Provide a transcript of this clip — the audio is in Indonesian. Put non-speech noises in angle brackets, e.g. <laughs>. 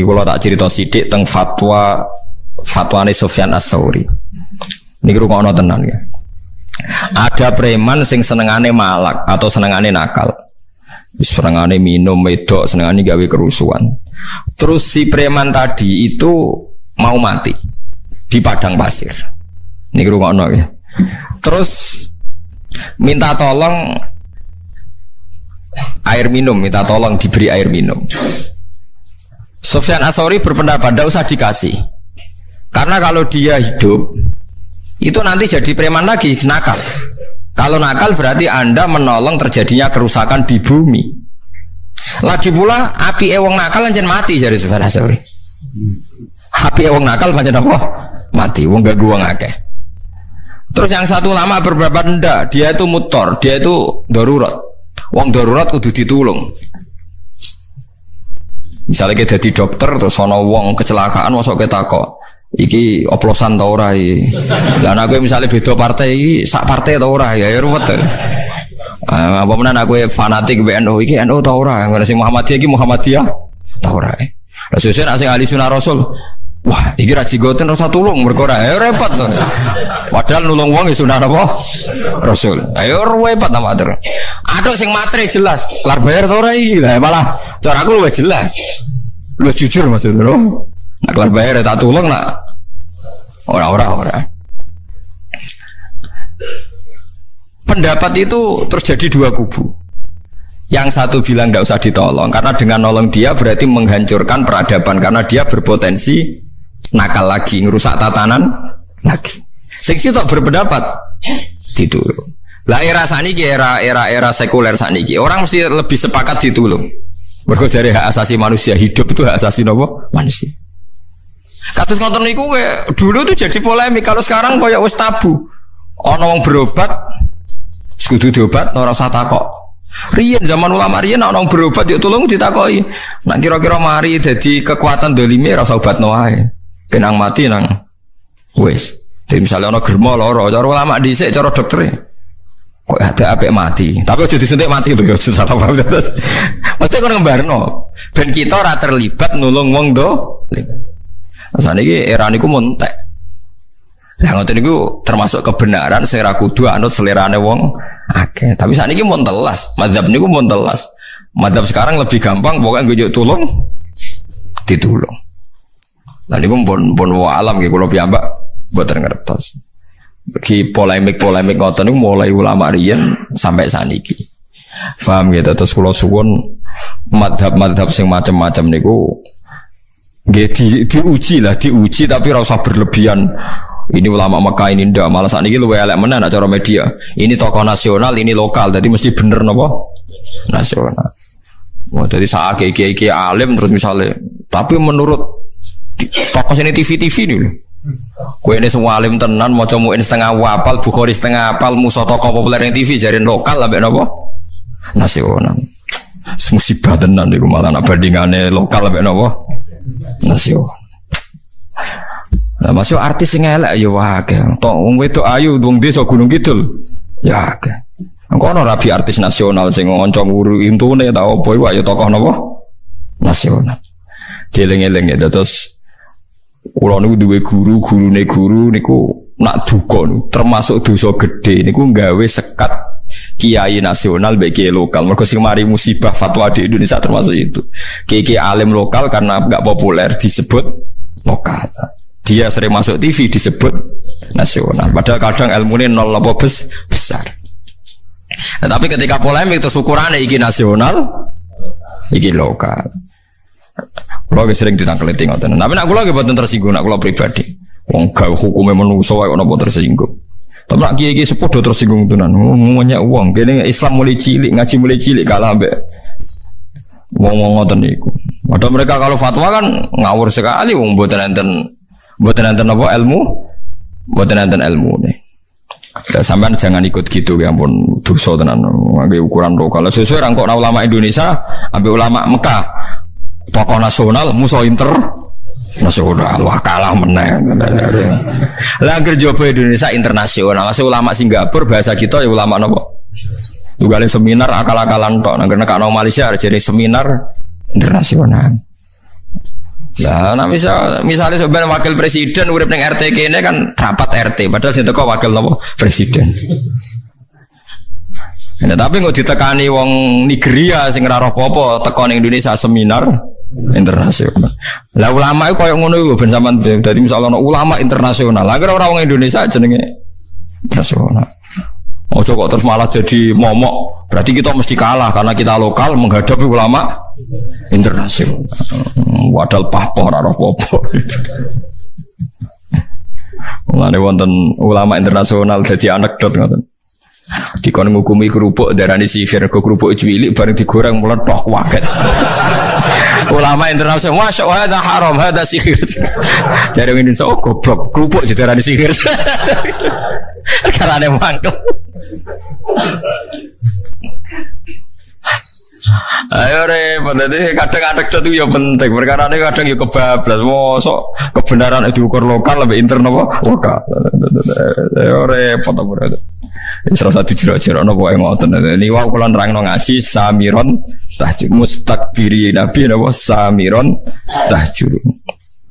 Iki kalau tak cerita sidik tentang fatwa fatwane Sofyan As-Sauri. Niki rungokno tenan ya. Ada preman sing senengane malak atau senengane nakal. Senengane minum wedok, senengane gawe kerusuhan. Terus si preman tadi itu mau mati di padang pasir. Niki rungokno ya. Terus minta tolong air minum, minta tolong diberi air minum. Sofyan Asori berpendapat tidak usah dikasih. Karena kalau dia hidup, itu nanti jadi preman lagi, nakal. Kalau nakal berarti Anda menolong terjadinya kerusakan di bumi. Lagi pula api ewong nakal lanjut mati jadi Sofyan Asori. Api ewong nakal lanjut apa? Mati, wong gak gua ngake. Terus yang satu lama beberapa ndak, dia itu mutor, dia itu darurat. Wong darurat kudu ditulung. Misalnya kita jadi dokter terus ono wong kecelakaan masuk kita kok iki oplosan tau ora iki. Lah aku misalnya beda partai iki sak partai tau ora ya, ya ruwet. Uh, apa menan aku fanatik BNU iki NU tau ora, ngono sing Muhammadiyah iki Muhammadiyah tau ora. Lah sesuk nek ahli sunah rasul Wah, iki ra jigoten rasa tulung mergo ora ya repot to. Padahal nulung wong ya sunah apa? Rasul. Ayo repot ta matur. Ada sing matre jelas, kelar bayar iki. Lah malah cara aku luwih jelas. Luwih jujur maksudnya lho. Nak kelar bayar ya tak tulung nak. Ora ora ora. Pendapat itu terjadi dua kubu. Yang satu bilang tidak usah ditolong karena dengan nolong dia berarti menghancurkan peradaban karena dia berpotensi nakal lagi, ngerusak tatanan lagi. Seksi tak berpendapat ditulung. Lah era saniki era era era sekuler saniki orang mesti lebih sepakat ditulung. Mergo dari hak asasi manusia hidup itu hak asasi nopo manusia. Katus ngoten niku dulu tuh jadi polemik kalau sekarang koyo wis tabu. Wong berobat kudu diobat ora usah takok. Rian zaman ulama Rian orang berobat yuk tolong ditakoi. Nak kira-kira mari jadi kekuatan dolimi rasa obat noai. Penang mati nang wes. Jadi misalnya orang germo loro, cara ulama dhisik cara dokter. Kok ada apa mati? Tapi jadi disuntik mati tuh ya susah apa terus. Mesti kau ngembarno. Ben kita ora terlibat nulung wong do. Nah, ini era niku montek. Lah ngoten niku termasuk kebenaran sing ra kudu anut selerane wong akeh. Tapi saat ini mau telas, madhab ini mau telas. Madhab sekarang lebih gampang, pokoknya gue tolong, ditulung. Lalu pun pun pun alam gitu, kalau piyambak buat ngertos. Bagi polemik-polemik ngoten itu mulai ulama rian sampai saniki. Faham gitu terus kalau suwun madhab-madhab sing macam-macam niku nggih di, diuji lah, diuji tapi rasa berlebihan. Ini ulama Mekah ini ndak. Malah saat ini lu elek mana cara media. Ini tokoh nasional ini lokal. Jadi mesti bener nopo nasional. Wah, jadi saat kayak kayak alim terus misalnya. Tapi menurut tokoh ini TV TV nih Kue ini semua alim tenan, mau coba setengah wapal, bukhori setengah apal, musuh tokoh populer yang TV jadi lokal lah, nopo nasional. Musibah tenan nih malah nak bandingannya lokal lah, nopo nasional. Nah, masuk artis yang elek ya wae. Tok wong wedok ayu wong desa Gunung Kidul. Ya akeh. Engko ana rabi artis nasional sing ngonco nguru intune ta opo iku ya tokoh napa? Nasional. Jeleng-eleng ya terus kula niku duwe guru, gurune guru niku nak duka termasuk dosa gede niku nggawe sekat kiai nasional baik kiai lokal mereka sing mari musibah fatwa di Indonesia termasuk itu kiai kiai alim lokal karena nggak populer disebut lokal dia sering masuk TV disebut nasional. Padahal kadang ilmu ini nol apa bes, besar. Nah, tapi ketika polemik itu ukurannya iki nasional, iki lokal. Kalau sering ditangkal itu ngoten. Tapi nak kula buatan tersinggung, nak kula pribadi. Wong hukumnya menungso wae ono tersinggung. Tapi nak kiai kiai sepodo tersinggung tunan. Ngomongnya uang. Kini Islam mulai cilik, ngaji mulai cilik kalah ambek wong wong ngoten niku. Padahal mereka kalau fatwa kan ngawur sekali wong buatan enten Buat nanti nopo ilmu, buat nanti ilmu nih. Ya, sampean jangan ikut gitu ya pun dosa tenan ukuran lokal. Sesuai rangkok ulama Indonesia, ambil ulama Mekah, tokoh nasional, musuh inter nasional, wah kalah menang. Lah jopo Indonesia internasional, masih ulama Singapura bahasa kita ya ulama nopo. Juga seminar akal-akalan tok, nah karena kalau Malaysia jadi seminar internasional. Nah, nah misal misalnya sebenarnya wakil presiden urip ning RT kene kan rapat RT, padahal sing teko wakil nopo presiden. Nah, tapi nggak ditekani wong Nigeria sing ora apa-apa teko ning Indonesia seminar internasional. Lah ulama itu koyo ngono iku ben sampean misalnya ulama internasional. Lah ora orang Indonesia jenenge internasional. Ojo kok terus malah jadi momok. Berarti kita mesti kalah karena kita lokal menghadapi ulama internasional. Wadal pahpoh ora apa-apa. Mulane wonten ulama internasional jadi anekdot ngoten. Dikon ngukumi kerupuk darani sihir ke kerupuk cilik bareng digoreng meletok waket. ulama internasional masya Allah ada haram ada sihir. Jadi so oh, goblok kerupuk jadi darani sihir. <laughs> Karena ada mangkel. Ayo repot jadi kadang anekdot itu ya penting. Perkara ini kadang ya kebablas. Mosok kebenaran itu ukur lokal lebih internal apa? Lokal. Ayo repot apa berarti? Salah satu jero-jero nopo yang ngotot. Ini wau kalau nerang ngaji samiron tahjud mustakbiri nabi nopo samiron tahjud.